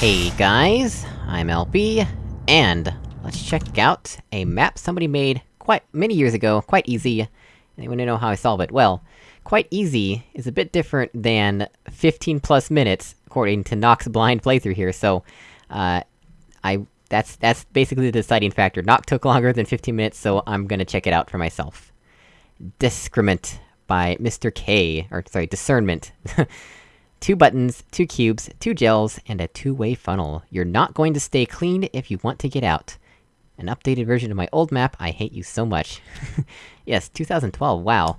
Hey guys, I'm LB, and let's check out a map somebody made quite many years ago, quite easy. Anyone know how I solve it? Well, quite easy is a bit different than 15 plus minutes, according to Nox blind playthrough here, so, uh, I- that's- that's basically the deciding factor. Nox took longer than 15 minutes, so I'm gonna check it out for myself. Discrement by Mr. K, or sorry, Discernment. Two buttons, two cubes, two gels, and a two-way funnel. You're not going to stay clean if you want to get out. An updated version of my old map, I hate you so much. yes, 2012, wow.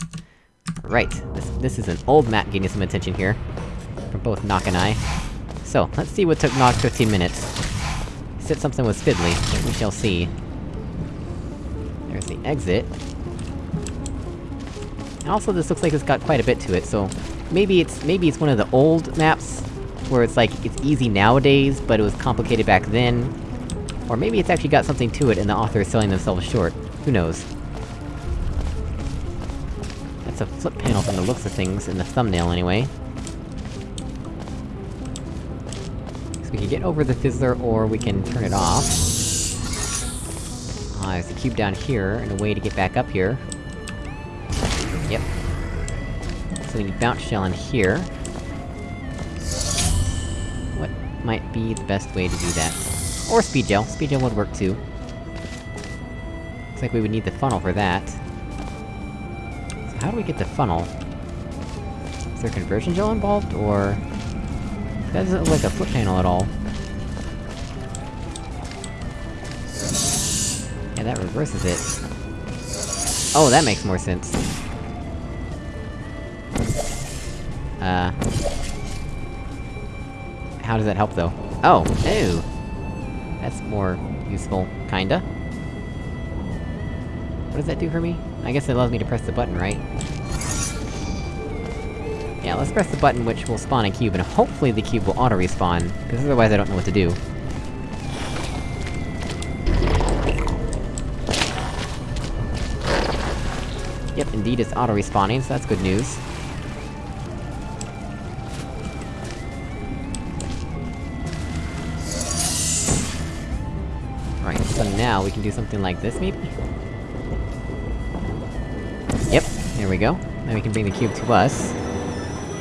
Right, this, this is an old map getting some attention here. From both Nock and I. So, let's see what took Nock 15 minutes. Said something was fiddly, we shall see. There's the exit. Also, this looks like it's got quite a bit to it, so... Maybe it's- maybe it's one of the old maps, where it's like, it's easy nowadays, but it was complicated back then. Or maybe it's actually got something to it and the author is selling themselves short. Who knows? That's a flip panel from the looks of things, in the thumbnail anyway. So we can get over the fizzler, or we can turn it off. Ah, there's a cube down here, and a way to get back up here. Yep. So we need bounce gel in here. What might be the best way to do that? Or speed gel. Speed gel would work too. Looks like we would need the funnel for that. So how do we get the funnel? Is there conversion gel involved, or... That doesn't look like a flip panel at all. Yeah, that reverses it. Oh, that makes more sense. Uh... How does that help, though? Oh! Ew! That's more useful, kinda. What does that do for me? I guess it allows me to press the button, right? Yeah, let's press the button which will spawn a cube, and hopefully the cube will auto-respawn, because otherwise I don't know what to do. Yep, indeed it's auto-respawning, so that's good news. We can do something like this, maybe? Yep, there we go. Now we can bring the cube to us.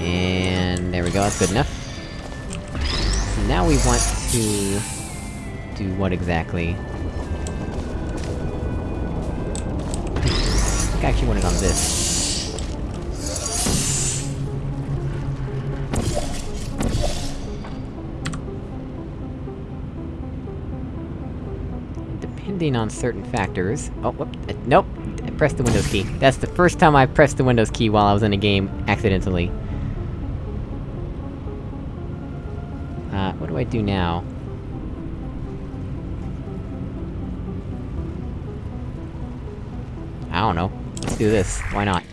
And... there we go, that's good enough. So now we want to... do what exactly? I actually want it on this. Depending on certain factors... Oh, whoop, uh, nope! I pressed the Windows key. That's the first time I pressed the Windows key while I was in a game, accidentally. Uh, what do I do now? I don't know. Let's do this. Why not?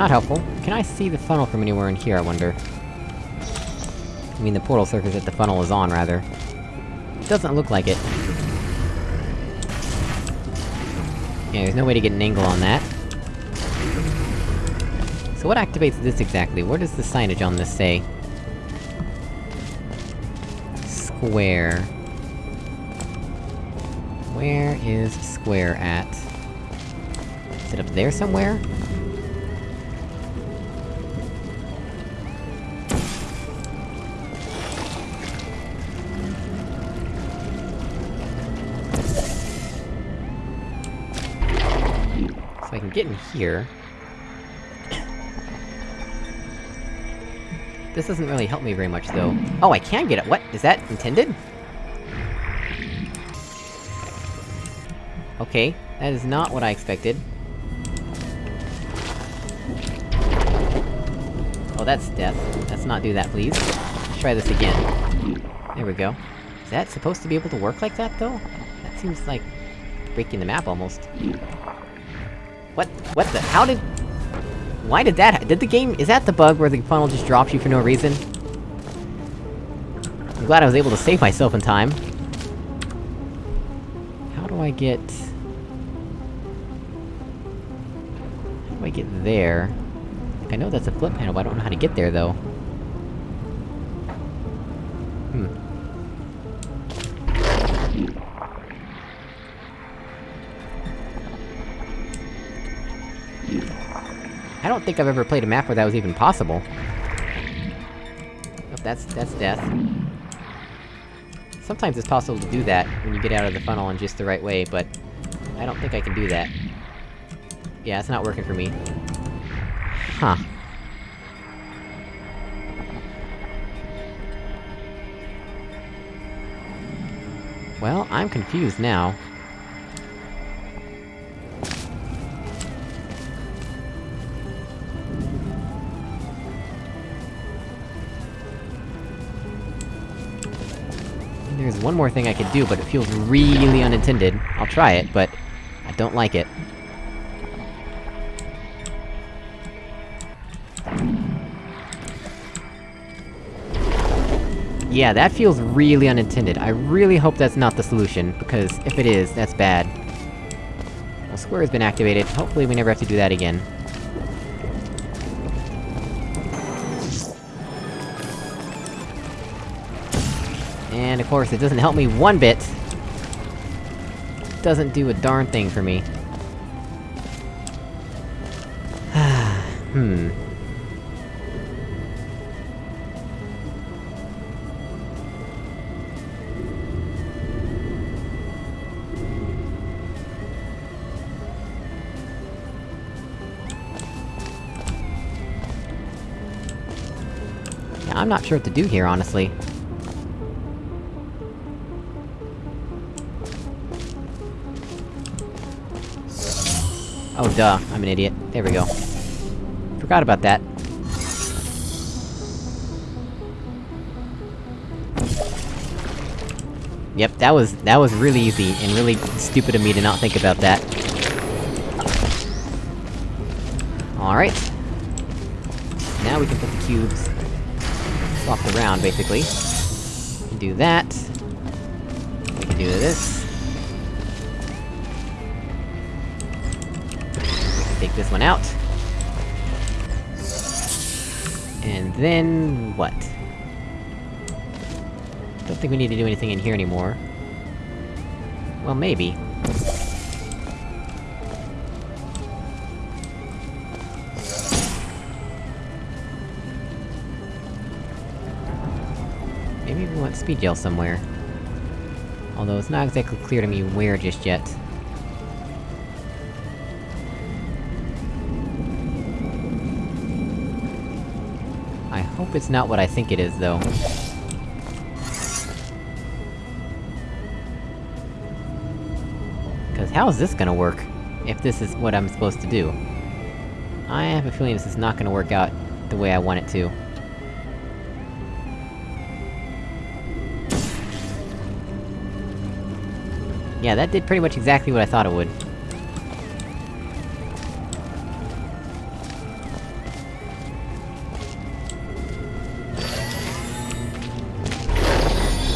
Not helpful. Can I see the funnel from anywhere in here, I wonder? I mean the portal surface that the funnel is on, rather. Doesn't look like it. Yeah, there's no way to get an angle on that. So what activates this exactly? What does the signage on this say? Square... Where is square at? Is it up there somewhere? So I can get here. This doesn't really help me very much, though. Oh, I can get it- what? Is that intended? Okay, that is not what I expected. Oh, that's death. Let's not do that, please. Let's try this again. There we go. Is that supposed to be able to work like that, though? That seems like... breaking the map, almost. What? What the- how did- Why did that- did the game- is that the bug where the funnel just drops you for no reason? I'm glad I was able to save myself in time. How do I get... How do I get there? I know that's a flip panel, but I don't know how to get there, though. Don't think I've ever played a map where that was even possible. Oh, that's- that's death. Sometimes it's possible to do that, when you get out of the funnel in just the right way, but... I don't think I can do that. Yeah, it's not working for me. Huh. Well, I'm confused now. There's one more thing I could do, but it feels really unintended. I'll try it, but... I don't like it. Yeah, that feels really unintended. I really hope that's not the solution, because if it is, that's bad. Well, square has been activated, hopefully we never have to do that again. And of course, it doesn't help me one bit! Doesn't do a darn thing for me. hmm... I'm not sure what to do here, honestly. Oh duh, I'm an idiot. There we go. Forgot about that. Yep, that was- that was really easy, and really stupid of me to not think about that. Alright. Now we can put the cubes... swapped around, basically. Do that. We can do this. Take this one out. And then... what? Don't think we need to do anything in here anymore. Well, maybe. Maybe we want speed gel somewhere. Although it's not exactly clear to me where just yet. Hope it's not what I think it is, though. Cause how is this gonna work? If this is what I'm supposed to do? I have a feeling this is not gonna work out the way I want it to. Yeah, that did pretty much exactly what I thought it would.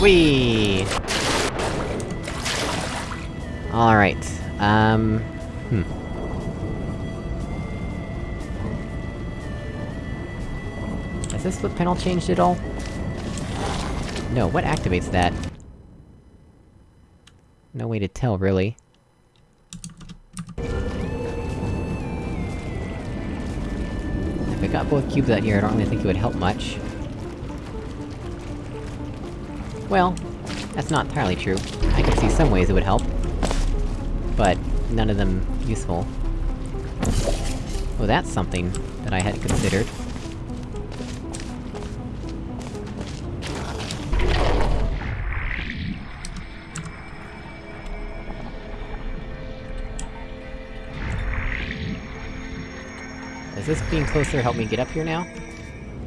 Whee! Alright, um... Hmm. Has this flip panel changed at all? No, what activates that? No way to tell, really. If I got both cubes out here, I don't really think it would help much. Well, that's not entirely true. I can see some ways it would help. But, none of them useful. Oh, that's something that I hadn't considered. Does this being closer help me get up here now?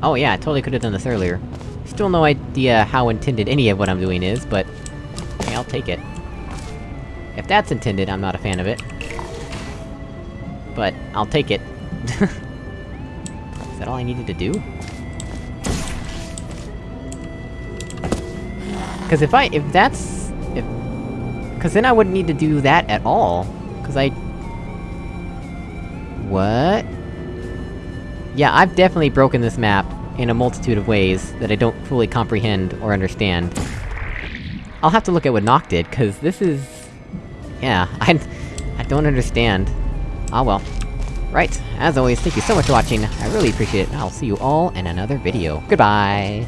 Oh yeah, I totally could've done this earlier. Still no idea how intended any of what I'm doing is, but... I'll take it. If that's intended, I'm not a fan of it. But, I'll take it. is that all I needed to do? Cause if I- if that's... if... Cause then I wouldn't need to do that at all. Cause I... What? Yeah, I've definitely broken this map in a multitude of ways that I don't fully comprehend or understand. I'll have to look at what Nock did, cause this is... Yeah, I... I don't understand. Ah well. Right, as always, thank you so much for watching, I really appreciate it, I'll see you all in another video. Goodbye!